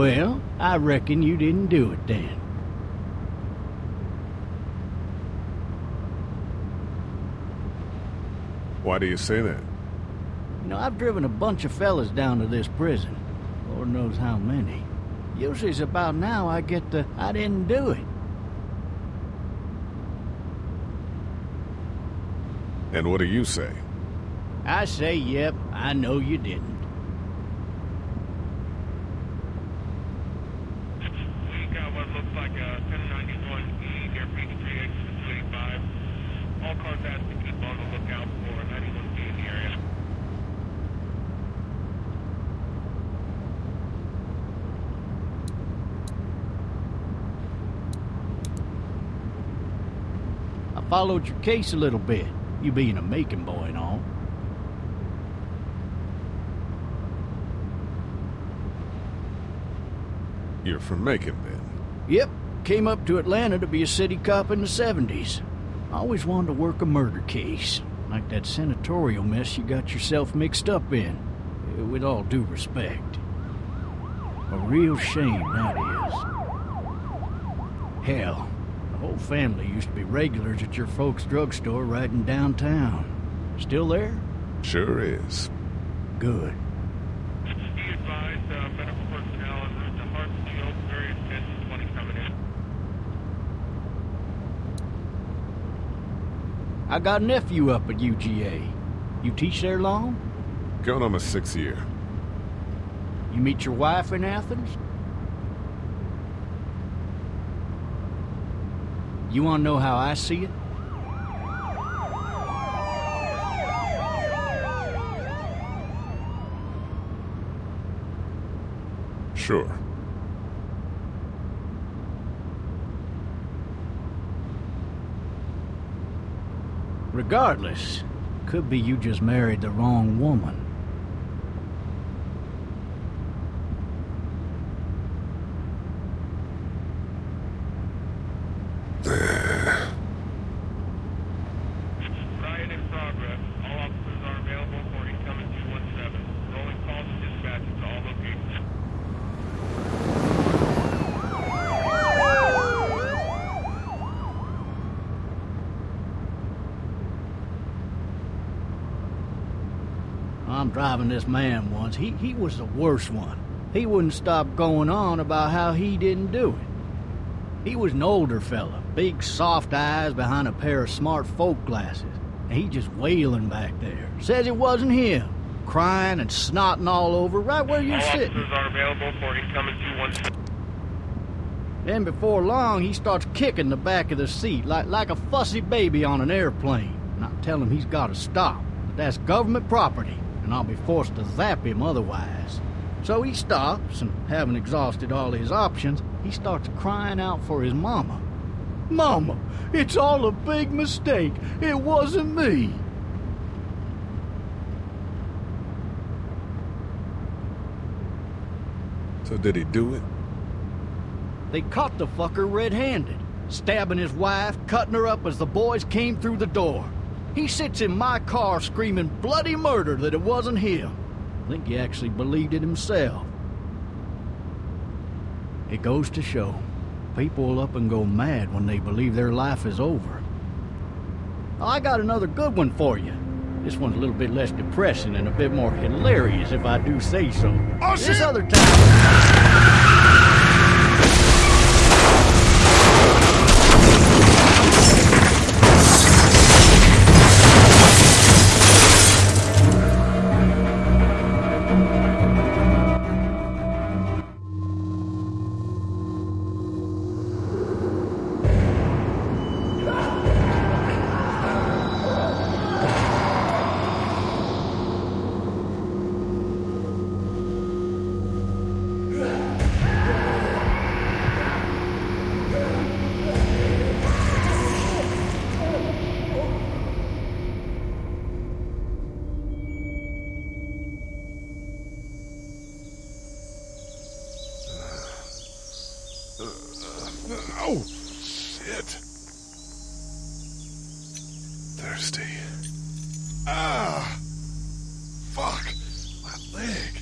Well, I reckon you didn't do it then. Why do you say that? You know, I've driven a bunch of fellas down to this prison. Lord knows how many. Usually it's about now I get the, I didn't do it. And what do you say? I say, yep, I know you didn't. We got what looks like a 1091E near Peachtree exit 285. All cars asked to keep on the lookout for a 91B in the area. I followed your case a little bit, you being a Macon boy and all. You're from Macon, then? Yep, came up to Atlanta to be a city cop in the 70s. I always wanted to work a murder case, like that senatorial mess you got yourself mixed up in. With all due respect. A real shame, that is. Hell, whole family used to be regulars at your folks' drugstore right in downtown. Still there? Sure is. Good. Be advised, uh, medical personnel en route to Hartsfield, various 1020 coming in. I got a nephew up at UGA. You teach there long? Going on my sixth year. You meet your wife in Athens? You want to know how I see it? Sure. Regardless, could be you just married the wrong woman. Riot in progress. All officers are available for incoming 217. Rolling calls and dispatches to all locations. Driving this man once. He, he was the worst one. He wouldn't stop going on about how he didn't do it. He was an older fella, big soft eyes behind a pair of smart folk glasses. And he just wailing back there. Says it wasn't him. Crying and snotting all over right where you're All sitting. are available for incoming 217. Then before long, he starts kicking the back of the seat like, like a fussy baby on an airplane. And I tell him he's got to stop. That that's government property, and I'll be forced to zap him otherwise. So he stops, and having exhausted all his options, he starts crying out for his mama. Mama, it's all a big mistake. It wasn't me. So did he do it? They caught the fucker red-handed, stabbing his wife, cutting her up as the boys came through the door. He sits in my car screaming bloody murder that it wasn't him. I think he actually believed it himself. It goes to show, people will up and go mad when they believe their life is over. I got another good one for you. This one's a little bit less depressing and a bit more hilarious, if I do say so. Oh, This shit! other time. Oh, shit. Thirsty. Ah! Fuck! My leg!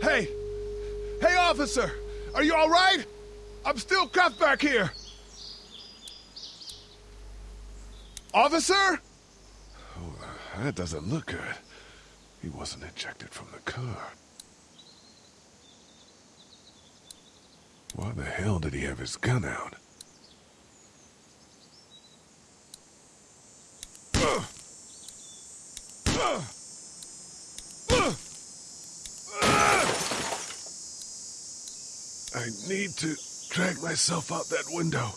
Hey! Hey, officer! Are you alright? I'm still cuffed back here! Officer? That doesn't look good. He wasn't ejected from the car. Why the hell did he have his gun out? I need to drag myself out that window.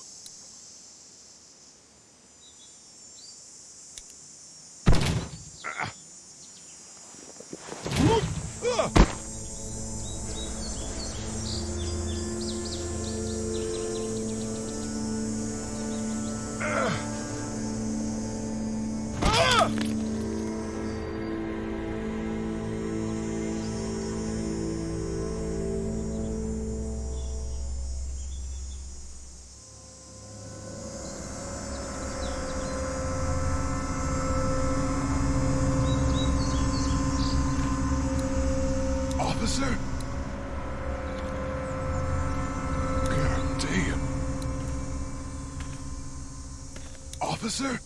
Officer?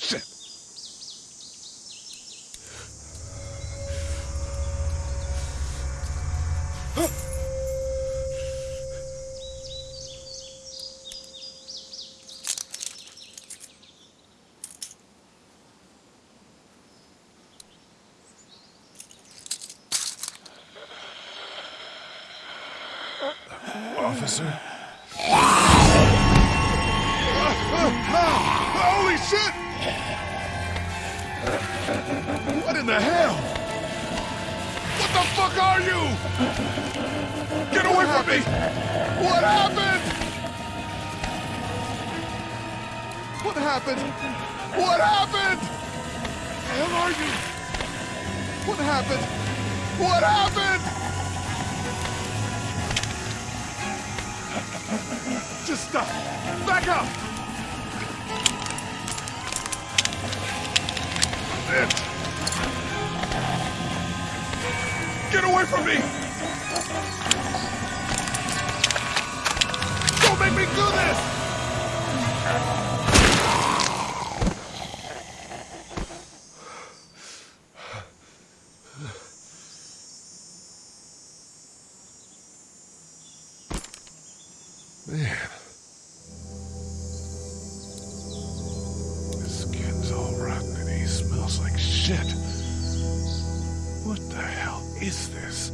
Shit. Officer? Holy shit! What in the hell? What the fuck are you? Get away from me! What happened? What happened? What happened? The hell are you? What happened? What happened? Just. Back up. Get away from me! Don't make me do this! What the hell is this?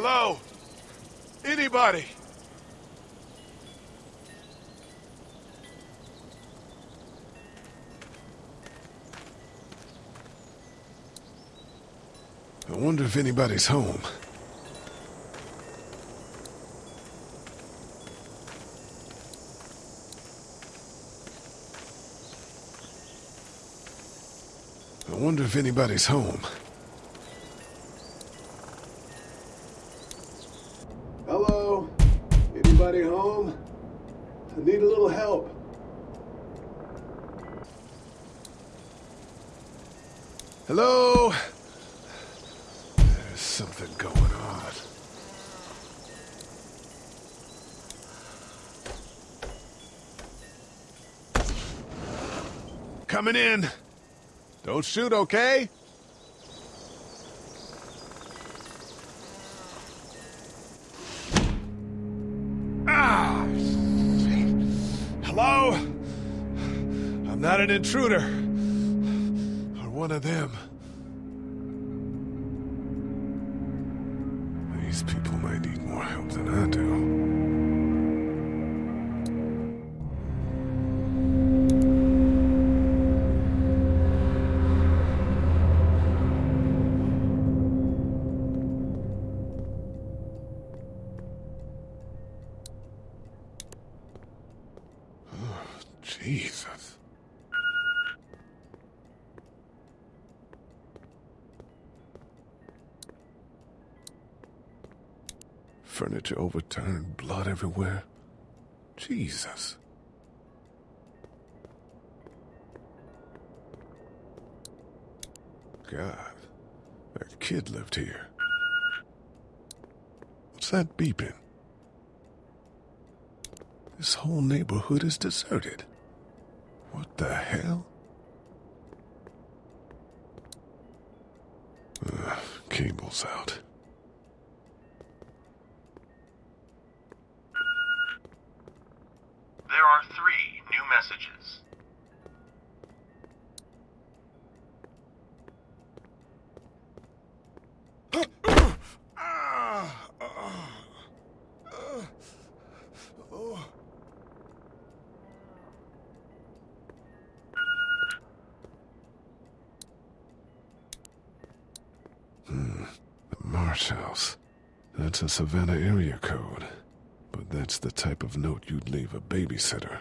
Hello? Anybody? I wonder if anybody's home. I wonder if anybody's home. I need a little help. Hello? There's something going on. Coming in. Don't shoot, okay? An intruder. Or one of them. These people may need more help than I do. Overturned, blood everywhere. Jesus. God, that kid lived here. What's that beeping? This whole neighborhood is deserted. What the hell? Ugh, cable's out. House. That's a Savannah area code. But that's the type of note you'd leave a babysitter.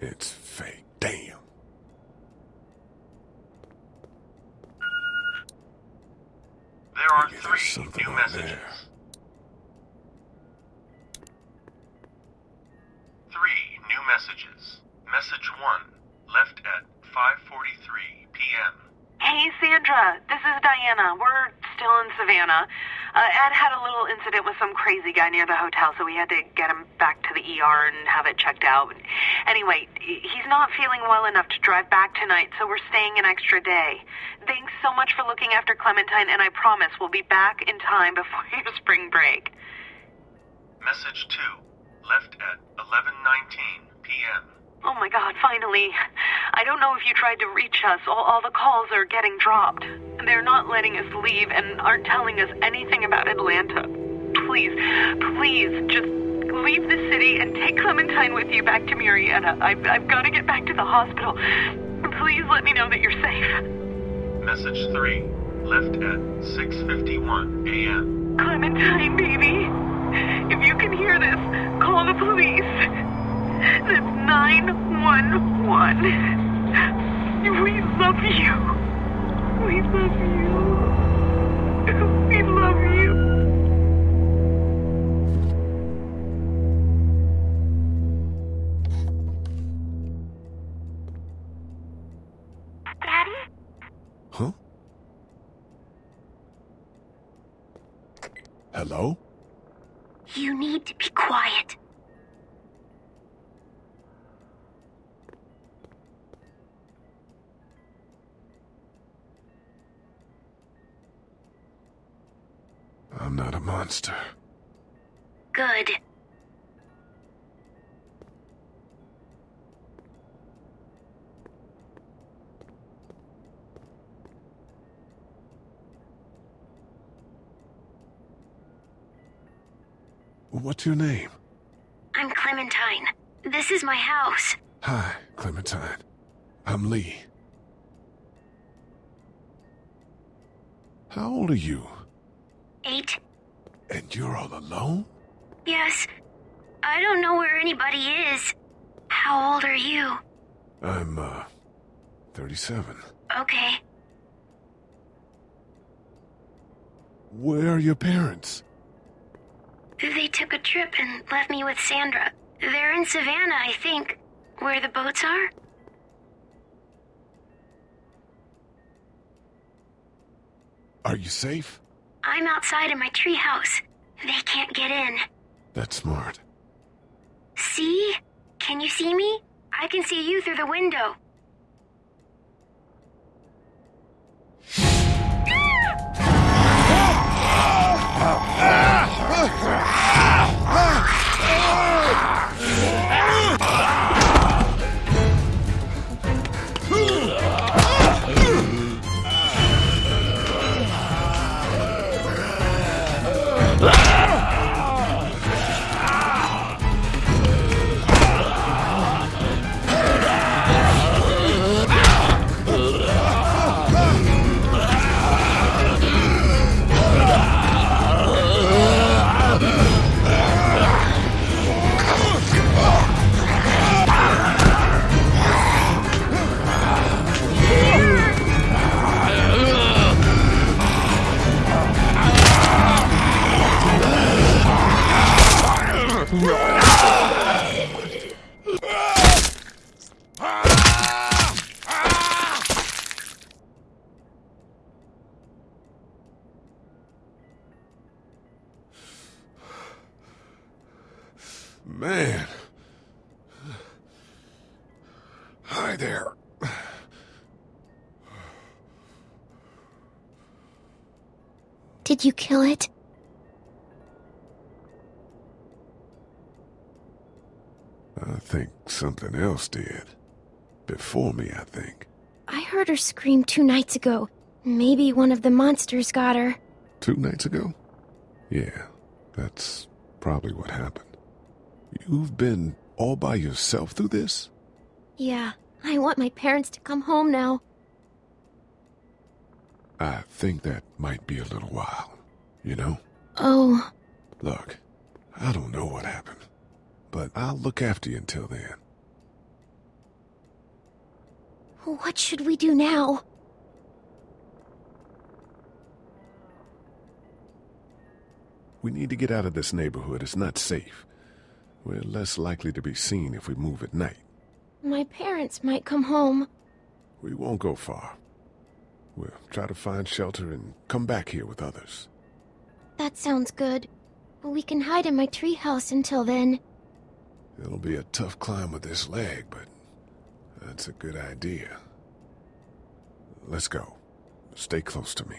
It's fake. Damn. There are three new messages. there. Three new messages. Message one, left at 5:43 p.m. Hey, Sandra. This is Diana. We're still in Savannah. Uh, Ed had a little incident with some crazy guy near the hotel, so we had to get him back to the ER and have it checked out. Anyway, he's not feeling well enough to drive back tonight, so we're staying an extra day. Thanks so much for looking after Clementine, and I promise we'll be back in time before your spring break. Message two, left at 11:19 p.m. Oh my god, finally. I don't know if you tried to reach us. All, all the calls are getting dropped. They're not letting us leave and aren't telling us anything about Atlanta. Please, please, just leave the city and take Clementine with you back to Murrieta. I've, I've got to get back to the hospital. Please let me know that you're safe. Message three, left at 6:51 a.m. Clementine, baby. If you can hear this, call the police. That's 911. We love you. We love you. We love you. Hello? You need to be quiet. I'm not a monster. Good. What's your name? I'm Clementine. This is my house. Hi, Clementine. I'm Lee. How old are you? Eight. And you're all alone? Yes. I don't know where anybody is. How old are you? I'm, uh, 37. Okay. Where are your parents? They took a trip and left me with Sandra. They're in Savannah, I think. Where the boats are? Are you safe? I'm outside in my treehouse. They can't get in. That's smart. See? Can you see me? I can see you through the window. Man. Hi there. Did you kill it? I think something else did. Before me, I think. I heard her scream two nights ago. Maybe one of the monsters got her. Two nights ago? Yeah, that's probably what happened. You've been all by yourself through this? Yeah, I want my parents to come home now. I think that might be a little while, you know? Oh, Look, I don't know what happened, but I'll look after you until then. what should we do now? We need to get out of this neighborhood. It's not safe. We're less likely to be seen if we move at night. My parents might come home. We won't go far. We'll try to find shelter and come back here with others. That sounds good. We can hide in my treehouse until then. It'll be a tough climb with this leg, but that's a good idea. Let's go. Stay close to me.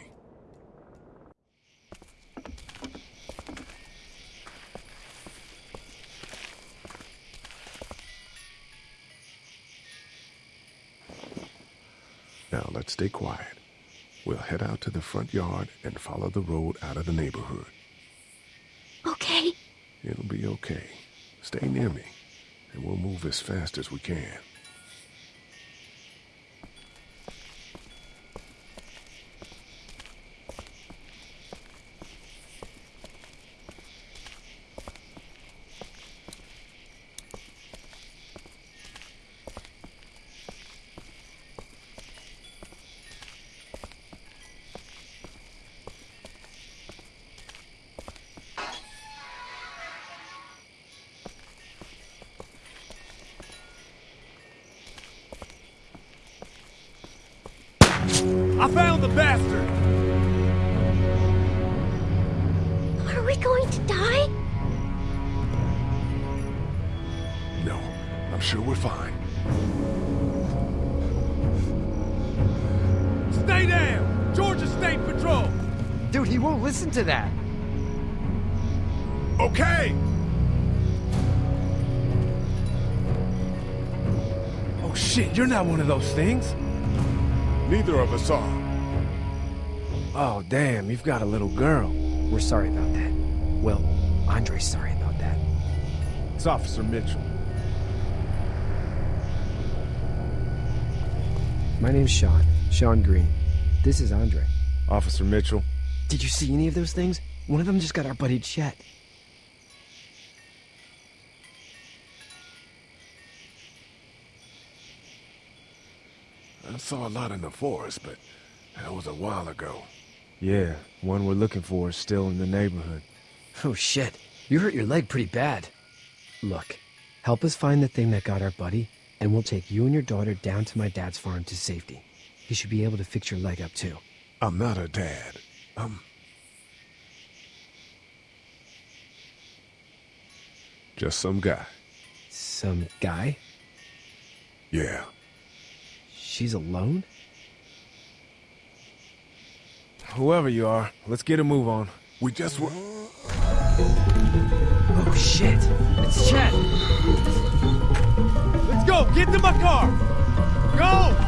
Now let's stay quiet. We'll head out to the front yard and follow the road out of the neighborhood. Okay. It'll be okay. Stay near me, and we'll move as fast as we can. I found the bastard! Are we going to die? No, I'm sure we're fine. Stay down! Georgia State Patrol! Dude, he won't listen to that. Okay! Oh shit, you're not one of those things. Neither of us are. Oh damn, you've got a little girl. We're sorry about that. Well, Andre's sorry about that. It's Officer Mitchell. My name's Shawn. Shawn Greene. This is Andre. Officer Mitchell. Did you see any of those things? One of them just got our buddy Chet. Saw a lot in the forest, but that was a while ago. Yeah, one we're looking for is still in the neighborhood. Oh shit. You hurt your leg pretty bad. Look, help us find the thing that got our buddy, and we'll take you and your daughter down to my dad's farm to safety. He should be able to fix your leg up too. I'm not a dad. I'm... Just some guy. Some guy? Yeah. She's alone? Whoever you are, let's get a move on. We just were... Oh shit! It's Chet! Let's go! Get to my car!